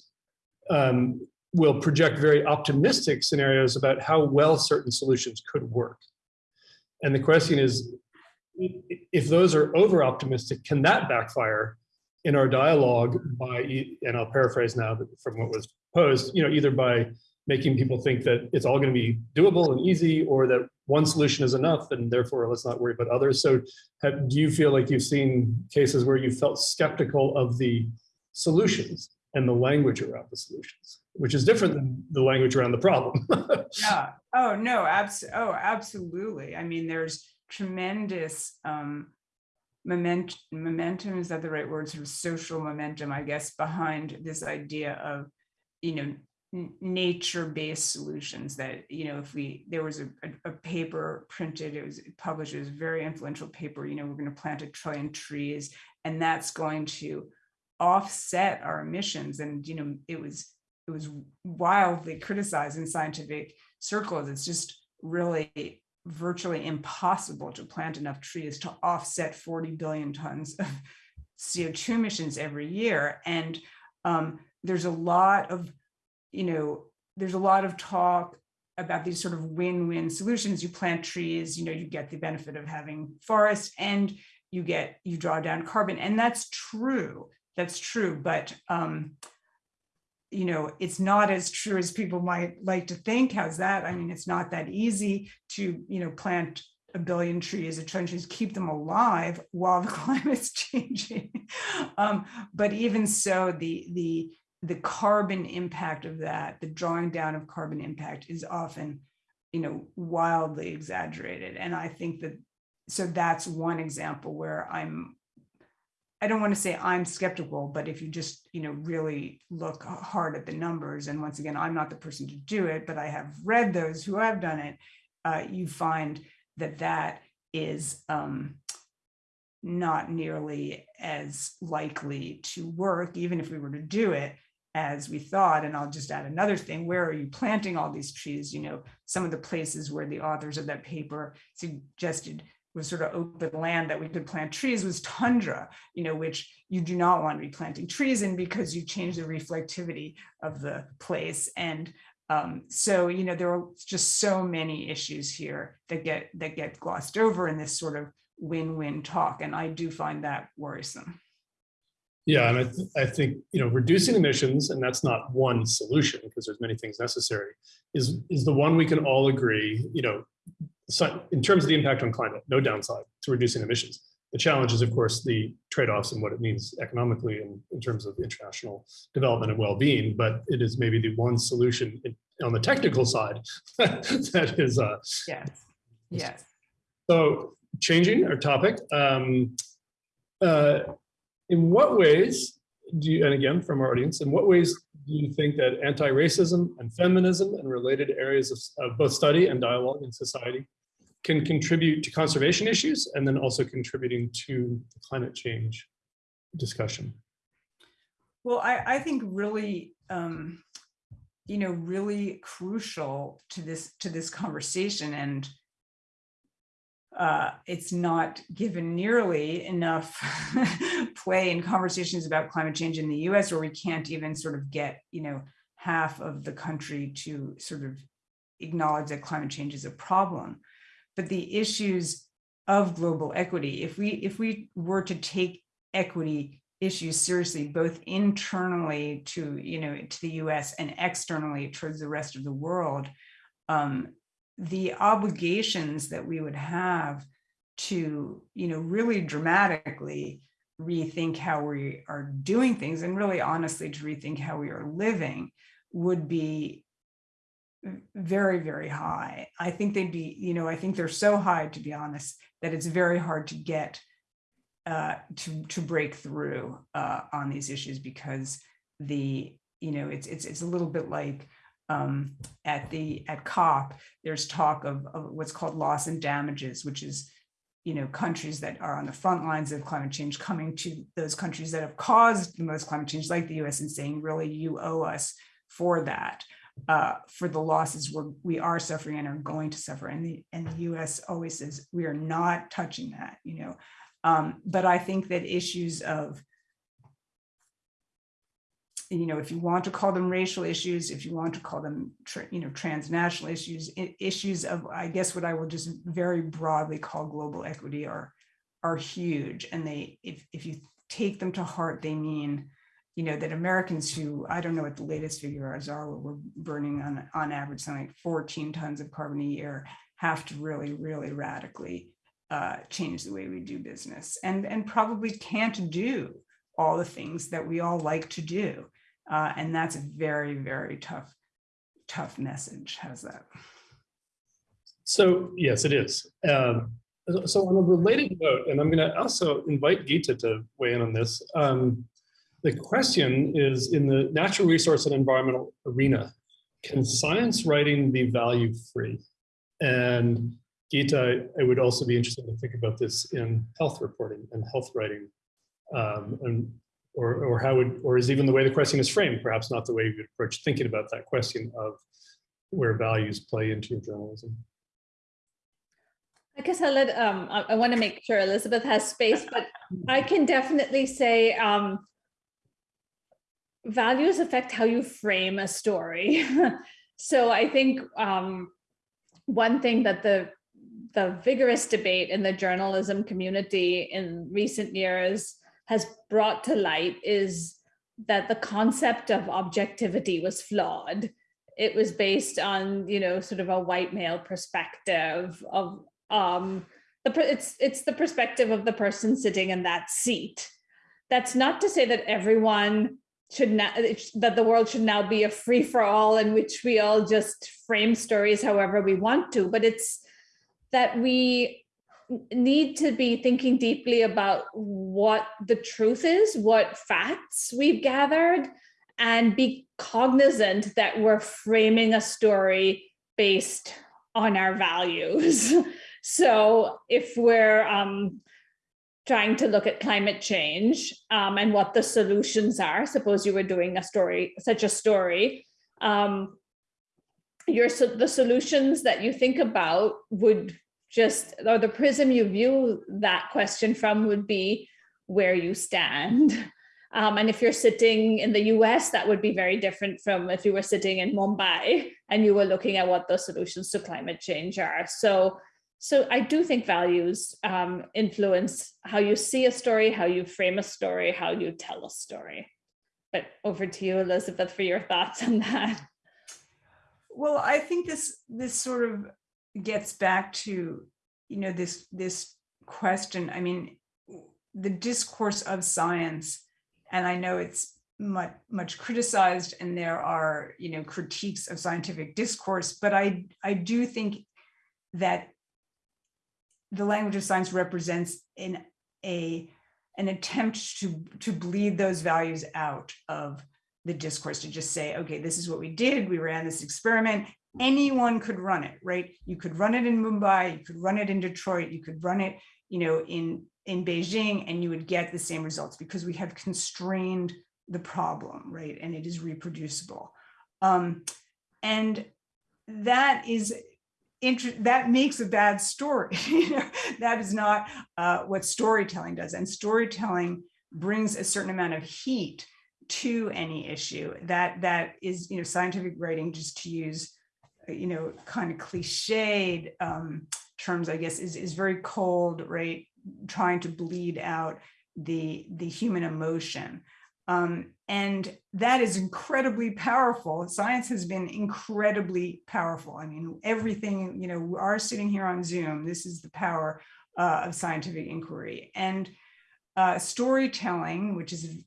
um, will project very optimistic scenarios about how well certain solutions could work. And the question is, if those are over optimistic, can that backfire in our dialogue by, and I'll paraphrase now from what was posed, you know, either by making people think that it's all going to be doable and easy or that one solution is enough and therefore let's not worry about others. So have, do you feel like you've seen cases where you felt skeptical of the solutions and the language around the solutions? Which is different than the language around the problem. yeah. Oh no. Abs. Oh, absolutely. I mean, there's tremendous um, moment momentum. Is that the right word? Sort of social momentum, I guess, behind this idea of, you know, nature-based solutions that, you know, if we, there was a, a, a paper printed, it was published, it was a very influential paper, you know, we're gonna plant a trillion trees and that's going to offset our emissions. And, you know, it was, it was wildly criticized in scientific circles. It's just really virtually impossible to plant enough trees to offset 40 billion tons of CO2 emissions every year. And um, there's a lot of, you know, there's a lot of talk about these sort of win-win solutions. You plant trees, you know, you get the benefit of having forests and you get, you draw down carbon. And that's true. That's true. But, um, you know, it's not as true as people might like to think. How's that? I mean, it's not that easy to, you know, plant a billion trees, a trillion trees, keep them alive while the climate's changing. um, but even so, the the the carbon impact of that, the drawing down of carbon impact is often, you know, wildly exaggerated. And I think that so that's one example where I'm I don't want to say I'm skeptical, but if you just, you know, really look hard at the numbers, and once again, I'm not the person to do it, but I have read those who have done it, uh, you find that that is um, not nearly as likely to work, even if we were to do it as we thought. And I'll just add another thing, where are you planting all these trees? You know, some of the places where the authors of that paper suggested was sort of open land that we could plant trees was tundra, you know, which you do not want to be planting trees in because you change the reflectivity of the place. And um, so, you know, there are just so many issues here that get that get glossed over in this sort of win-win talk. And I do find that worrisome. Yeah, and I, th- I think, you know, reducing emissions, and that's not one solution because there's many things necessary, is, is the one we can all agree, you know, so in terms of the impact on climate, no downside to reducing emissions. The challenge is, of course, the trade-offs and what it means economically and in terms of international development and well-being. But it is maybe the one solution in, on the technical side that is. Uh, yes. Yes. So changing our topic, um, uh, in what ways do you, and again from our audience, in what ways do you think that anti-racism and feminism and related areas of, of both study and dialogue in society can contribute to conservation issues and then also contributing to the climate change discussion? Well, I, I think really, um, you know, really crucial to this to this conversation, and uh, it's not given nearly enough play in conversations about climate change in the U.S., where we can't even sort of get, you know, half of the country to sort of acknowledge that climate change is a problem but the issues of global equity. If we if we were to take equity issues seriously, both internally to you know to the U.S. and externally towards the rest of the world, um, the obligations that we would have to you know really dramatically rethink how we are doing things and really honestly to rethink how we are living would be very, very high. I think they'd be, you know, I think they're so high, to be honest, that it's very hard to get uh, to to break through uh, on these issues because the, you know, it's it's it's a little bit like um, at the at COP. There's talk of, of what's called loss and damages, which is you know countries that are on the front lines of climate change coming to those countries that have caused the most climate change like the us and saying really you owe us for that uh, for the losses we're, we are suffering and are going to suffer. And the, and the US always says we are not touching that, you know. Um, but I think that issues of, you know, if you want to call them racial issues, if you want to call them, you know, transnational issues, issues of, I guess what I will just very broadly call global equity are, are huge. And they, if, if you take them to heart, they mean you know, that Americans who, I don't know what the latest figures are, we're burning on, on average something like 14 tons of carbon a year, have to really, really radically uh, change the way we do business and, and probably can't do all the things that we all like to do. Uh, and that's a very, very tough, tough message. How's that? So yes, it is. Um, so on a related note, and I'm going to also invite Geeta to weigh in on this. Um, the question is in the natural resource and environmental arena, can science writing be value free? And Geeta, I would also be interested to think about this in health reporting and health writing. Um, and, or, or how would, or is even the way the question is framed, perhaps not the way you would approach thinking about that question of where values play into your journalism. I guess I'll let, um, I, I want to make sure Elizabeth has space, but I can definitely say um, values affect how you frame a story. so I think um, one thing that the the vigorous debate in the journalism community in recent years has brought to light is that the concept of objectivity was flawed. It was based on, you know, sort of a white male perspective of um, the it's it's the perspective of the person sitting in that seat. That's not to say that everyone should not that the world should now be a free for all in which we all just frame stories however we want to, but it's that we need to be thinking deeply about what the truth is, what facts we've gathered, and be cognizant that we're framing a story based on our values. so if we're um, trying to look at climate change um, and what the solutions are, suppose you were doing a story, such a story, um, your the solutions that you think about would just or the prism you view that question from would be where you stand um, and if you're sitting in the US that would be very different from if you were sitting in Mumbai and you were looking at what the solutions to climate change are so so I do think values um, influence how you see a story, how you frame a story, how you tell a story. But over to you, Elizabeth, for your thoughts on that. Well, I think this this sort of gets back to, you know, this this question. I mean, the discourse of science, and I know it's much much criticized, and there are you know critiques of scientific discourse, but I I do think that the language of science represents in a an attempt to to bleed those values out of the discourse to just say, okay, this is what we did. We ran this experiment. Anyone could run it, right? You could run it in Mumbai, you could run it in Detroit, you could run it, you know, in, in Beijing, and you would get the same results because we have constrained the problem, right? And it is reproducible. Um, and that is that makes a bad story. that is not uh, what storytelling does. And storytelling brings a certain amount of heat to any issue that that is you know scientific writing just to use you know kind of cliched um, terms i guess is is very cold right? Trying to bleed out the the human emotion. Um, and that is incredibly powerful. Science has been incredibly powerful. I mean everything you know we are sitting here on zoom. This is the power uh, of scientific inquiry. And uh, storytelling, which is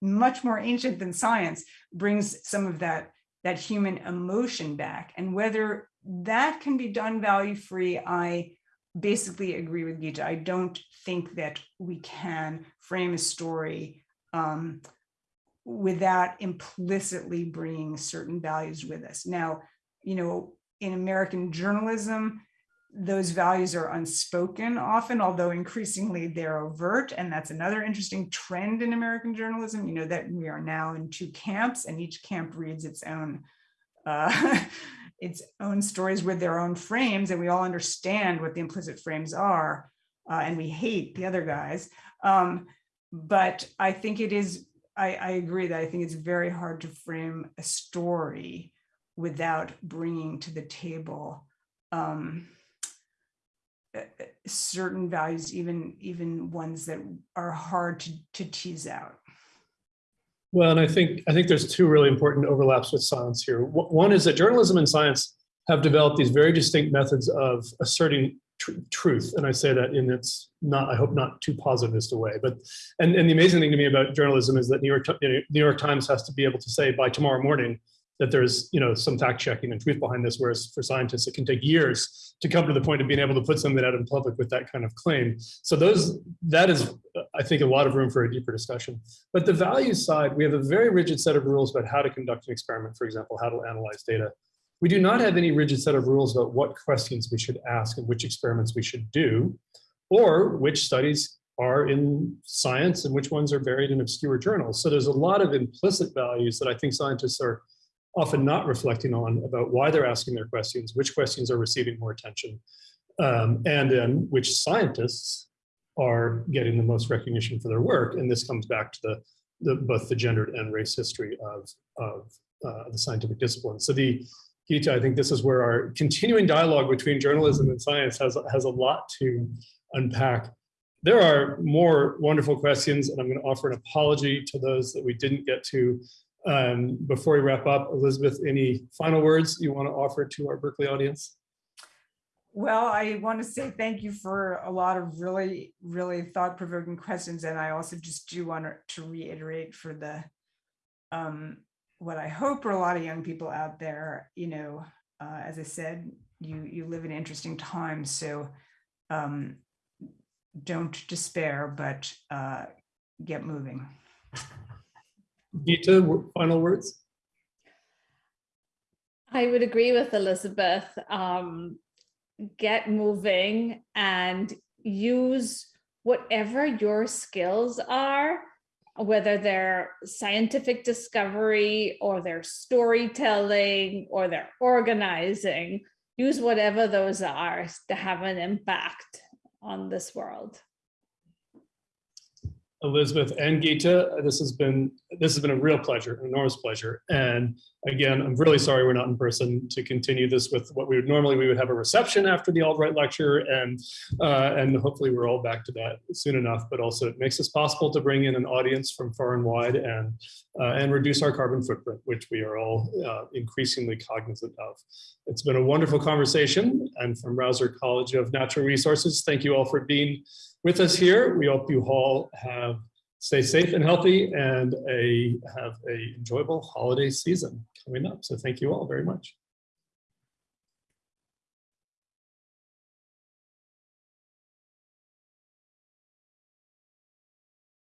much more ancient than science, brings some of that, that human emotion back. And whether that can be done value free, I basically agree with Geeta. I don't think that we can frame a story um, without implicitly bringing certain values with us. Now, you know, in American journalism, those values are unspoken often, although increasingly they're overt. And that's another interesting trend in American journalism, you know, that we are now in two camps and each camp reads its own uh, its own stories with their own frames and we all understand what the implicit frames are uh, and we hate the other guys. Um, but I think it is, I, I agree that I think it's very hard to frame a story without bringing to the table um, Uh, uh, certain values, even even ones that are hard to, to tease out. Well, and I think I think there's two really important overlaps with science here. One is that journalism and science have developed these very distinct methods of asserting tr truth, and I say that in its not I hope not too positivist a way. But and and the amazing thing to me about journalism is that New York New York Times has to be able to say by tomorrow morning that there's, you know, some fact checking and truth behind this, whereas for scientists, it can take years to come to the point of being able to put something out in public with that kind of claim. So those, that is, uh, I think, a lot of room for a deeper discussion. But the values side, we have a very rigid set of rules about how to conduct an experiment, for example, how to analyze data. We do not have any rigid set of rules about what questions we should ask and which experiments we should do, or which studies are in science and which ones are buried in obscure journals. So there's a lot of implicit values that I think scientists are often not reflecting on about why they're asking their questions, which questions are receiving more attention, um, and then which scientists are getting the most recognition for their work. And this comes back to the, the both the gendered and race history of, of uh, the scientific discipline. So the Geeta, I think this is where our continuing dialogue between journalism and science has, has a lot to unpack. There are more wonderful questions, and I'm going to offer an apology to those that we didn't get to. Um, before we wrap up, Elizabeth, any final words you want to offer to our Berkeley audience? Well, I want to say thank you for a lot of really, really thought-provoking questions. And I also just do want to reiterate for the, um, what I hope are a lot of young people out there, you know, uh, as I said, you, you live in interesting times. So um, don't despair, but uh, get moving. Geeta, w- final words? I would agree with Elizabeth. Um, get moving and use whatever your skills are, whether they're scientific discovery or they're storytelling or they're organizing, use whatever those are to have an impact on this world. Elizabeth and Geeta, this has been this has been a real pleasure, an enormous pleasure. And again, I'm really sorry we're not in person to continue this with what we would normally we would have a reception after the Albright lecture, and uh, and hopefully we're all back to that soon enough. But also it makes it possible to bring in an audience from far and wide and uh, and reduce our carbon footprint, which we are all uh, increasingly cognizant of. It's been a wonderful conversation, and from Rausser College of Natural Resources, thank you all for being with us here. We hope you all have stay safe and healthy and a have a enjoyable holiday season coming up. So thank you all very much.